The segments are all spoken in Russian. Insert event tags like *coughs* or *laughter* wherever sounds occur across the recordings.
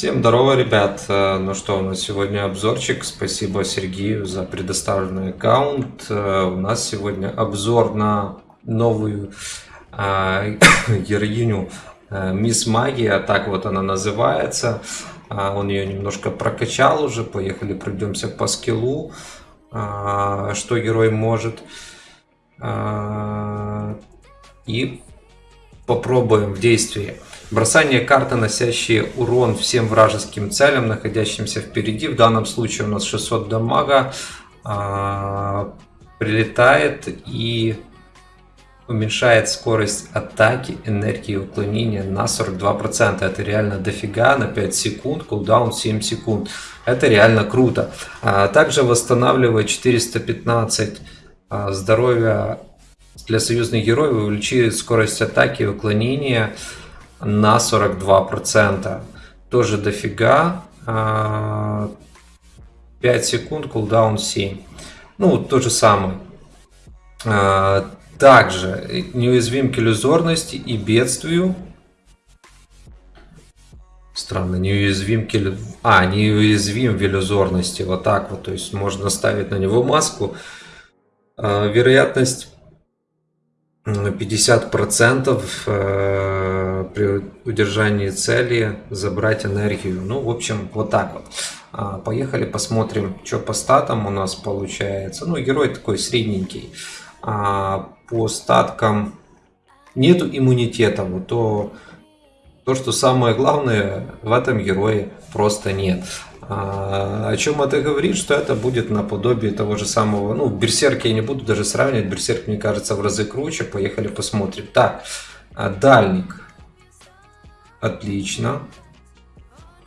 Всем здорово, ребят! Э, ну что, у нас сегодня обзорчик. Спасибо Сергею за предоставленный аккаунт. Э, у нас сегодня обзор на новую э, *coughs* героиню Мисс Магия, так вот она называется. Он ее немножко прокачал уже. Поехали, пройдемся по скиллу, что герой может. И попробуем в действии. Бросание карты, носящие урон всем вражеским целям, находящимся впереди. В данном случае у нас 600 дамага. А, прилетает и уменьшает скорость атаки, энергии уклонения на 42%. Это реально дофига на 5 секунд, кулдаун 7 секунд. Это реально круто. А, также восстанавливает 415 а, здоровья для союзных героев, увеличивает скорость атаки и уклонения на 42%. Тоже дофига. 5 а, секунд, кулдаун 7. Ну, то же самое. А, также неуязвим к иллюзорности и бедствию. Странно, неуязвим к иллю... А, неуязвим в иллюзорности. Вот так вот. То есть можно ставить на него маску. А, вероятность 50% э, при удержании цели забрать энергию. Ну, в общем, вот так вот. А, поехали посмотрим, что по статам у нас получается. Ну, герой такой средненький. А, по статкам нету иммунитета. Вот то, то, что самое главное в этом герое просто нет. А, о чем это говорит? Что это будет наподобие того же самого, ну, Берсерк я не буду даже сравнивать, Берсерк мне кажется в разы круче, поехали посмотрим. Так, а, Дальник, отлично.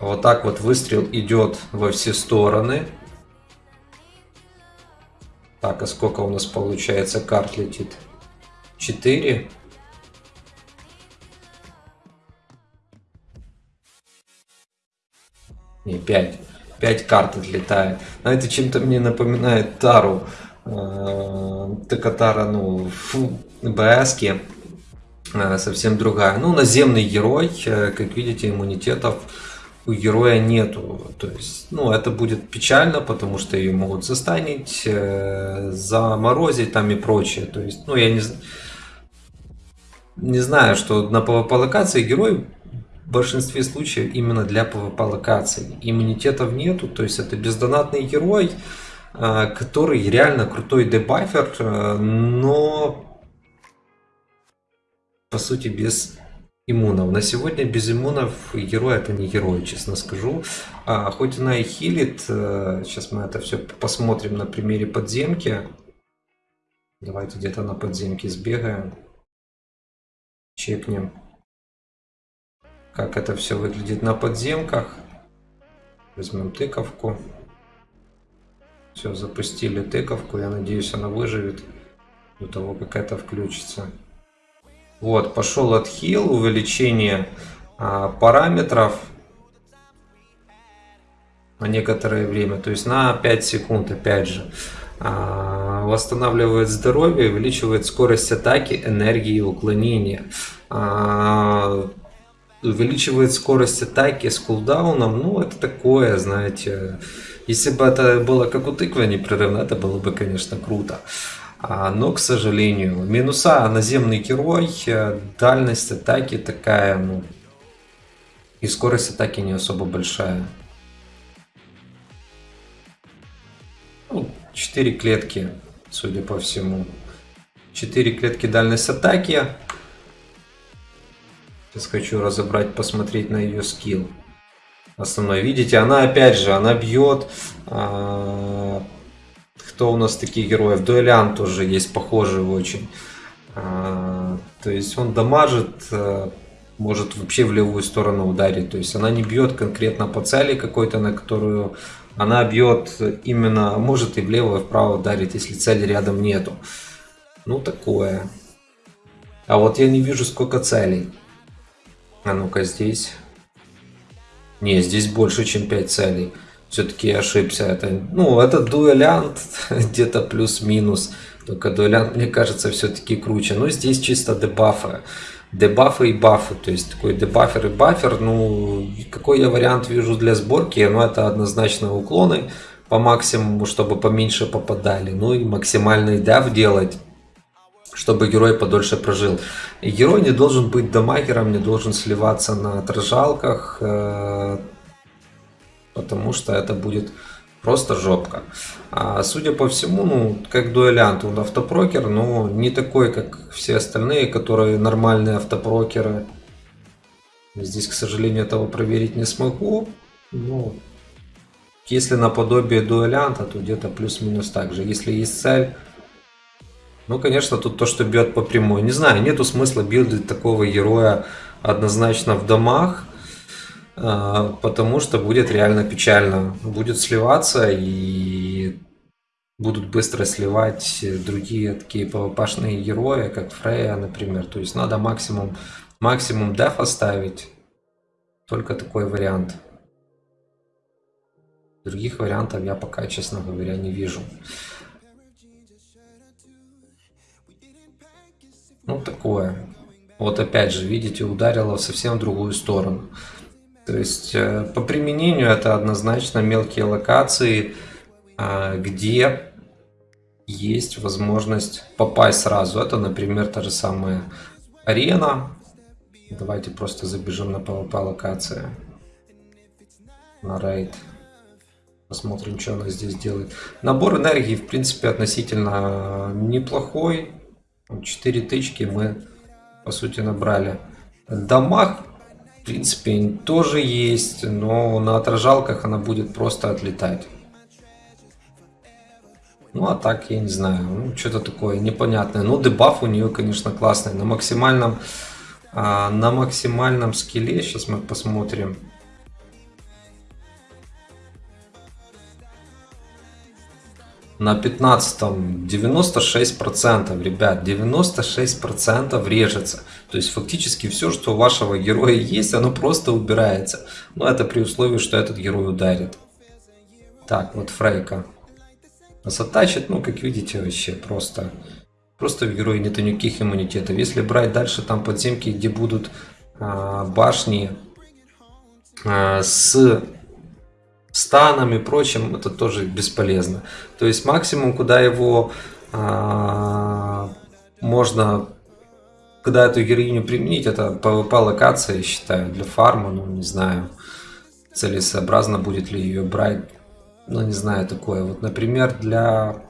Вот так вот выстрел идет во все стороны. Так, а сколько у нас получается карт летит? 4. Не, 5. 5 карт отлетает. Знаете, чем-то мне напоминает Тару. Э, только Тара, ну, БСки э, совсем другая. Ну, наземный герой, э, как видите, иммунитетов у героя нету. То есть, ну, это будет печально, потому что ее могут застанить, заморозить там и прочее. То есть, ну, я не, не знаю, что на PvP локации герой в большинстве случаев именно для PvP локаций. Иммунитетов нету, то есть это бездонатный герой, э, который реально крутой дебафер, э, но по сути без иммунов. На сегодня без иммунов герой это не герой, честно скажу. А, хоть она и хилит, э, сейчас мы это все посмотрим на примере подземки. Давайте где-то на подземке сбегаем. Чекнем как это все выглядит на подземках. Возьмем тыковку. Все, запустили тыковку. Я надеюсь, она выживет до того, как это включится. Вот, пошел отхил, увеличение а, параметров на некоторое время, то есть на 5 секунд, опять же. А, восстанавливает здоровье, увеличивает скорость атаки, энергии и уклонения. А, увеличивает скорость атаки с кулдауном, ну это такое, знаете, если бы это было как у тыквы непрерывно, это было бы, конечно, круто. А, но, к сожалению, минуса наземный герой, э, дальность атаки такая, ну, и скорость атаки не особо большая. Ну, 4 клетки, судя по всему. 4 клетки дальность атаки. Сейчас хочу разобрать, посмотреть на ее скилл. Основной. Видите, она опять же, она бьет. А, кто у нас такие герои? Дуэлянт тоже есть похожий очень. А, то есть он дамажит, а, может вообще в левую сторону ударить. То есть она не бьет конкретно по цели какой-то, на которую она бьет именно, может и влево, и вправо ударить, если цели рядом нету. Ну такое. А вот я не вижу сколько целей. А ну-ка здесь. Не, здесь больше, чем 5 целей. Все-таки ошибся. Это, ну, это дуэлянт *laughs* где-то плюс-минус. Только дуэлянт, мне кажется, все-таки круче. Но здесь чисто дебафы. дебафы и бафы, то есть такой дебафер и бафер, ну, какой я вариант вижу для сборки, ну, это однозначно уклоны по максимуму, чтобы поменьше попадали, ну, и максимальный деф делать, чтобы герой подольше прожил. Герой не должен быть дамагером, не должен сливаться на отражалках, э, потому что это будет просто жопка. А судя по всему, ну, как дуэлянт, он автопрокер, но не такой, как все остальные, которые нормальные автопрокеры. Здесь, к сожалению, этого проверить не смогу. Но если наподобие дуэлянта, то где-то плюс-минус так же. Если есть цель, ну, конечно, тут то, что бьет по прямой. Не знаю, нету смысла билдить такого героя однозначно в домах, а, потому что будет реально печально. Будет сливаться и будут быстро сливать другие такие пвпшные герои, как Фрея, например. То есть надо максимум, максимум деф оставить. Только такой вариант. Других вариантов я пока, честно говоря, не вижу. Ну, такое. Вот опять же, видите, ударило в совсем другую сторону. То есть э, по применению это однозначно мелкие локации, а, где есть возможность попасть сразу. Это, например, та же самая арена. Давайте просто забежим на PvP локации. На рейд. Посмотрим, что она здесь делает. Набор энергии, в принципе, относительно неплохой. 4 тычки мы, по сути, набрали. Дамаг, в принципе, тоже есть, но на отражалках она будет просто отлетать. Ну, а так, я не знаю, ну, что-то такое непонятное. Ну, дебаф у нее, конечно, классный. На максимальном, а, на максимальном скилле, сейчас мы посмотрим. На 15 96%, ребят, 96% режется. То есть фактически все, что у вашего героя есть, оно просто убирается. Но это при условии, что этот герой ударит. Так, вот Фрейка. Нас оттачит, ну, как видите, вообще просто... Просто в герое нету никаких иммунитетов. Если брать дальше там подземки, где будут а, башни а, с станом и прочим, это тоже бесполезно. То есть максимум, куда его а, можно, куда эту героиню применить, это PvP локация, я считаю, для фарма, ну не знаю, целесообразно будет ли ее брать, ну не знаю, такое. Вот, например, для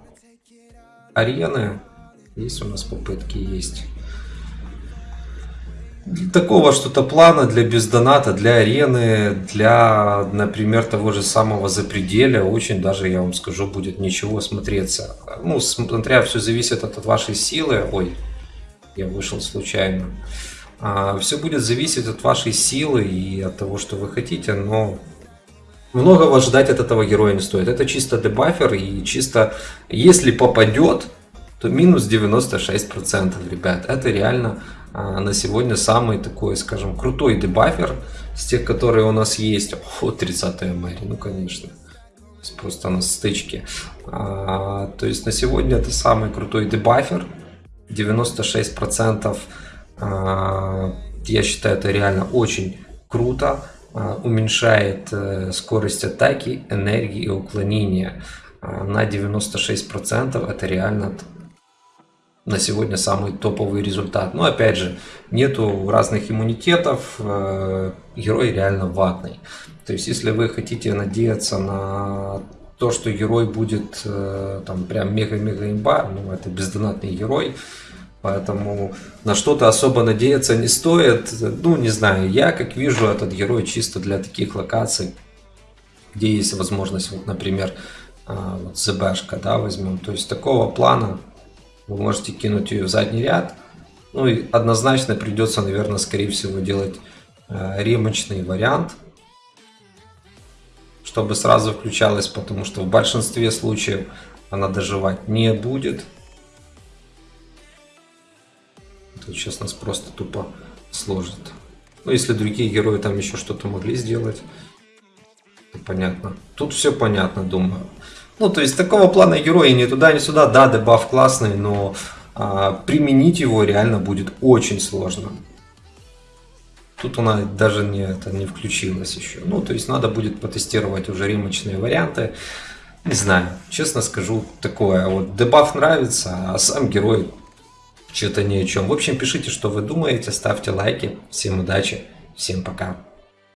арены, есть у нас попытки, есть такого что-то плана для бездоната, для арены, для, например, того же самого запределя, очень даже, я вам скажу, будет ничего смотреться. Ну, смотря, все зависит от, вашей силы. Ой, я вышел случайно. А, все будет зависеть от вашей силы и от того, что вы хотите, но многого ждать от этого героя не стоит. Это чисто дебафер и чисто, если попадет, то минус 96%, ребят. Это реально а, на сегодня самый такой, скажем, крутой дебафер с тех, которые у нас есть. О, 30 Мэри, ну конечно. Просто на стычке. А, то есть на сегодня это самый крутой дебафер. 96% а, я считаю это реально очень круто. А, уменьшает а, скорость атаки, энергии и уклонения а, на 96%. Это реально на сегодня самый топовый результат. Но опять же, нету разных иммунитетов, э, герой реально ватный. То есть, если вы хотите надеяться на то, что герой будет э, там прям мега-мега имба, ну это бездонатный герой, поэтому на что-то особо надеяться не стоит. Ну, не знаю, я как вижу этот герой чисто для таких локаций, где есть возможность, вот, например, э, вот ЗБшка, да, возьмем. То есть такого плана вы можете кинуть ее в задний ряд. Ну и однозначно придется, наверное, скорее всего делать э, ремочный вариант, чтобы сразу включалась, потому что в большинстве случаев она доживать не будет. Тут сейчас нас просто тупо сложит. Ну, если другие герои там еще что-то могли сделать, понятно. Тут все понятно, думаю. Ну, то есть такого плана героя ни туда, ни сюда. Да, дебаф классный, но а, применить его реально будет очень сложно. Тут она даже не, это не включилась еще. Ну, то есть надо будет потестировать уже ремочные варианты. Не знаю, честно скажу, такое. Вот дебаф нравится, а сам герой что-то ни о чем. В общем, пишите, что вы думаете, ставьте лайки. Всем удачи, всем пока.